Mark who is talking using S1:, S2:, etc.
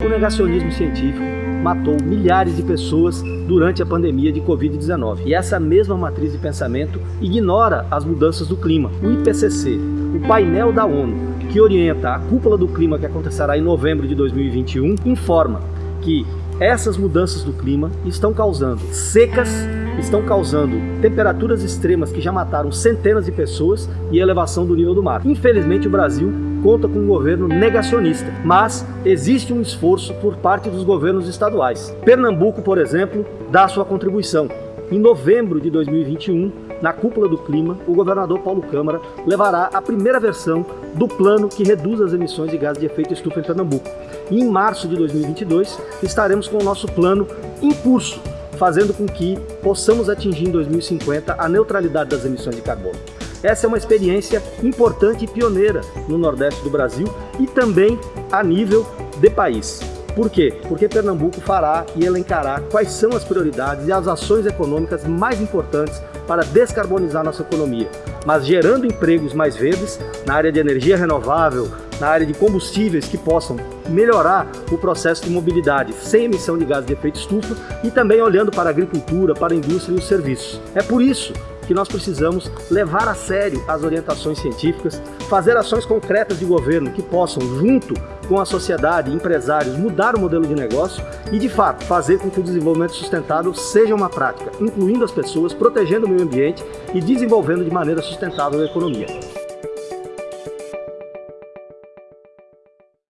S1: O negacionismo científico matou milhares de pessoas durante a pandemia de Covid-19. E essa mesma matriz de pensamento ignora as mudanças do clima. O IPCC, o painel da ONU, que orienta a cúpula do clima que acontecerá em novembro de 2021, informa que essas mudanças do clima estão causando secas, estão causando temperaturas extremas que já mataram centenas de pessoas e elevação do nível do mar. Infelizmente o Brasil conta com um governo negacionista, mas existe um esforço por parte dos governos estaduais. Pernambuco, por exemplo, dá sua contribuição. Em novembro de 2021, na cúpula do clima, o governador Paulo Câmara levará a primeira versão do plano que reduz as emissões de gases de efeito estufa em Pernambuco. E em março de 2022, estaremos com o nosso plano em curso, fazendo com que possamos atingir em 2050 a neutralidade das emissões de carbono. Essa é uma experiência importante e pioneira no Nordeste do Brasil e também a nível de país. Por quê? Porque Pernambuco fará e elencará quais são as prioridades e as ações econômicas mais importantes para descarbonizar nossa economia, mas gerando empregos mais verdes na área de energia renovável, na área de combustíveis que possam melhorar o processo de mobilidade sem emissão de gases de efeito estufa e também olhando para a agricultura, para a indústria e os serviços. É por isso que nós precisamos levar a sério as orientações científicas, fazer ações concretas de governo que possam, junto com a sociedade, empresários, mudar o modelo de negócio e, de fato, fazer com que o desenvolvimento sustentável seja uma prática, incluindo as pessoas, protegendo o meio ambiente e desenvolvendo de maneira sustentável a economia.